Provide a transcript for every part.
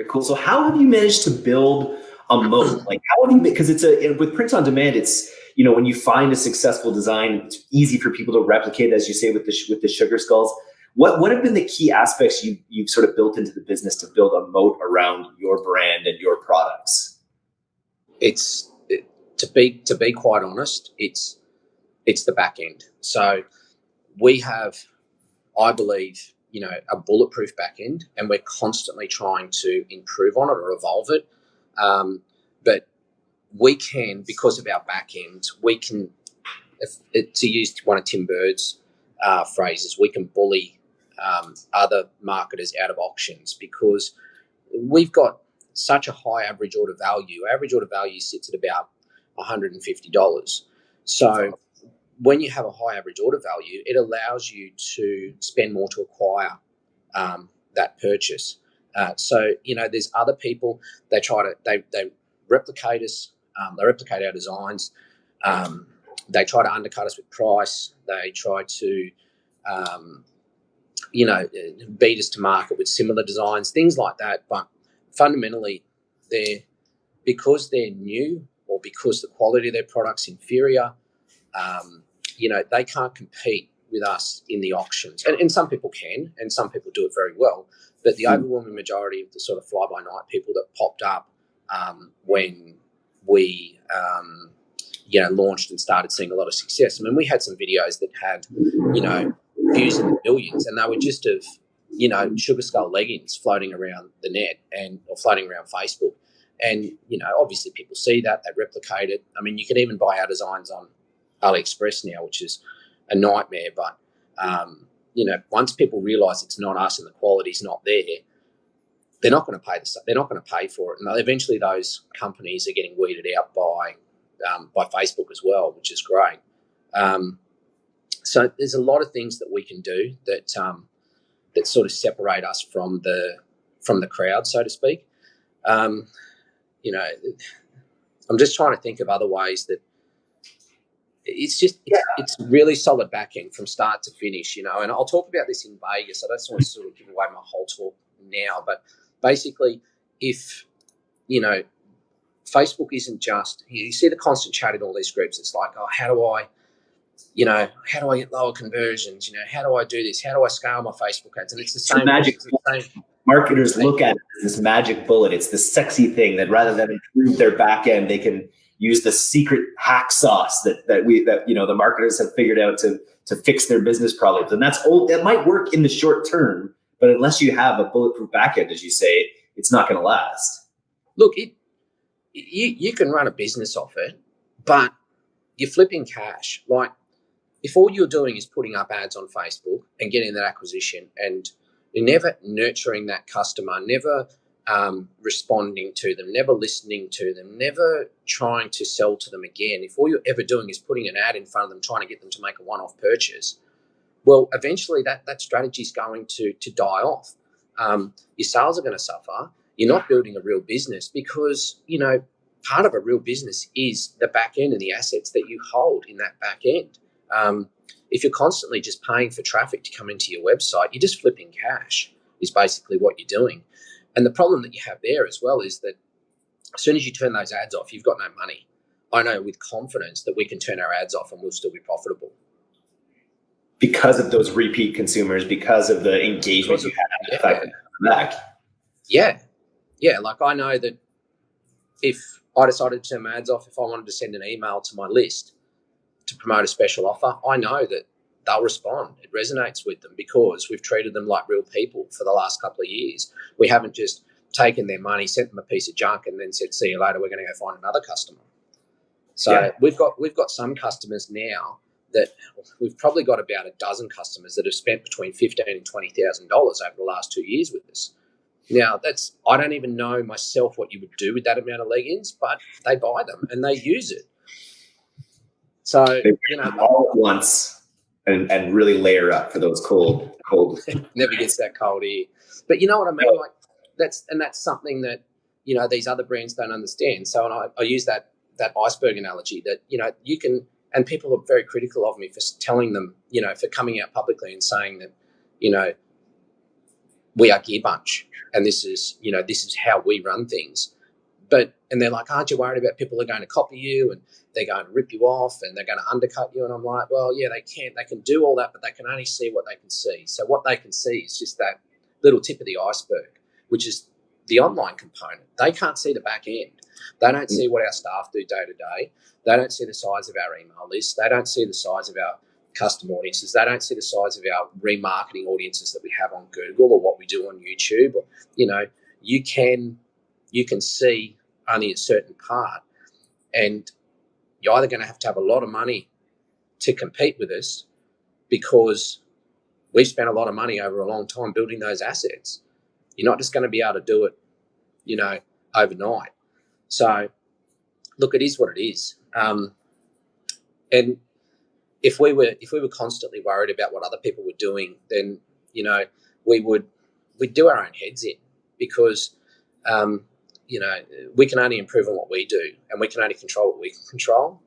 very cool. So how have you managed to build a moat? Like how have you because it's a with print on demand, it's you know when you find a successful design, it's easy for people to replicate, as you say with the with the sugar skulls. What what have been the key aspects you you've sort of built into the business to build a moat around your brand and your products? It's to be to be quite honest, it's it's the back end. So we have, I believe, you know, a bulletproof back end, and we're constantly trying to improve on it or evolve it. Um, but we can, because of our back end, we can, if, to use one of Tim Burd's uh, phrases, we can bully um, other marketers out of auctions because we've got such a high average order value. Average order value sits at about $150. So when you have a high average order value, it allows you to spend more to acquire um, that purchase. Uh, so you know, there's other people they try to they they replicate us, um, they replicate our designs. Um, they try to undercut us with price. They try to, um, you know, beat us to market with similar designs, things like that. But fundamentally, they're because they're new or because the quality of their product's inferior. Um, you know, they can't compete with us in the auctions. And, and some people can, and some people do it very well. But the mm. overwhelming majority of the sort of fly by night people that popped up um, when we, um, you know, launched and started seeing a lot of success. I mean, we had some videos that had, you know, views in the millions, and they were just of, you know, sugar skull leggings floating around the net and or floating around Facebook. And you know, obviously, people see that they replicate it. I mean, you can even buy our designs on AliExpress now, which is a nightmare. But um, you know, once people realise it's not us and the quality's not there, they're not going to pay the, they're not going to pay for it, and eventually those companies are getting weeded out by um, by Facebook as well, which is great. Um, so there's a lot of things that we can do that um, that sort of separate us from the from the crowd, so to speak. Um, you know, I'm just trying to think of other ways that it's just yeah. it's, it's really solid backing from start to finish, you know. And I'll talk about this in Vegas. I don't want to sort of give away my whole talk now, but basically, if you know, Facebook isn't just you see the constant chat in all these groups. It's like, oh, how do I, you know, how do I get lower conversions? You know, how do I do this? How do I scale my Facebook ads? And it's the same. magic. The same, Marketers look at it as this magic bullet. It's the sexy thing that rather than improve their back end, they can use the secret hack sauce that that we that you know the marketers have figured out to to fix their business problems. And that's old. That might work in the short term, but unless you have a bulletproof backend, as you say, it's not going to last. Look, it you you can run a business off it, but you're flipping cash. Like if all you're doing is putting up ads on Facebook and getting that acquisition, and you're never nurturing that customer, never um, responding to them, never listening to them, never trying to sell to them again, if all you're ever doing is putting an ad in front of them, trying to get them to make a one-off purchase, well, eventually that that strategy is going to to die off. Um, your sales are going to suffer. You're not building a real business because you know part of a real business is the back end and the assets that you hold in that back end. Um, if you're constantly just paying for traffic to come into your website, you're just flipping cash. Is basically what you're doing. And the problem that you have there as well is that as soon as you turn those ads off, you've got no money. I know with confidence that we can turn our ads off and we'll still be profitable. Because of those repeat consumers, because of the engagement you have, yeah. back. Yeah. Yeah. Like I know that if I decided to turn my ads off, if I wanted to send an email to my list to promote a special offer, I know that they'll respond. It resonates with them because we've treated them like real people for the last couple of years. We haven't just taken their money, sent them a piece of junk, and then said, "See you later. We're going to go find another customer." So yeah. we've got we've got some customers now that we've probably got about a dozen customers that have spent between fifteen and twenty thousand dollars over the last two years with us. Now that's I don't even know myself what you would do with that amount of leggings, but they buy them and they use it. So they you know all at once and, and really layer up for those cold cold. Never gets that cold here. But you know what I mean? Like that's and that's something that you know these other brands don't understand. So and I, I use that that iceberg analogy that you know you can and people are very critical of me for telling them you know for coming out publicly and saying that you know we are Gear Bunch and this is you know this is how we run things. But and they're like, aren't you worried about people are going to copy you and they're going to rip you off and they're going to undercut you? And I'm like, well, yeah, they can. They can do all that, but they can only see what they can see. So what they can see is just that little tip of the iceberg, which is the online component. They can't see the back end. They don't mm. see what our staff do day to day. They don't see the size of our email list. They don't see the size of our custom audiences. They don't see the size of our remarketing audiences that we have on Google or what we do on YouTube. Or, You know, you can you can see only a certain part, and you're either going to have to have a lot of money to compete with us because we've spent a lot of money over a long time building those assets. You're not just going to be able to do it, you know, overnight. So, look, it is what it is. Um, and if we were if we were constantly worried about what other people were doing, then you know we would we'd do our own heads in because um, you know we can only improve on what we do, and we can only control what we can control.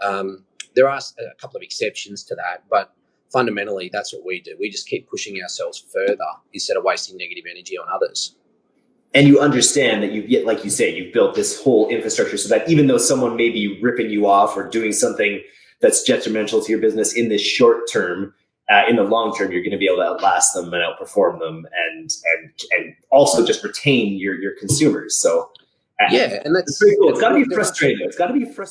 Um, there are a couple of exceptions to that, but fundamentally that's what we do. We just keep pushing ourselves further instead of wasting negative energy on others and you understand that you get like you say you've built this whole infrastructure so that even though someone may be ripping you off or doing something that's detrimental to your business in the short term uh, in the long term you're going to be able to outlast them and outperform them and and and also just retain your your consumers. So uh, yeah and that's pretty cool. It's got to be frustrating. It's got to be frustrating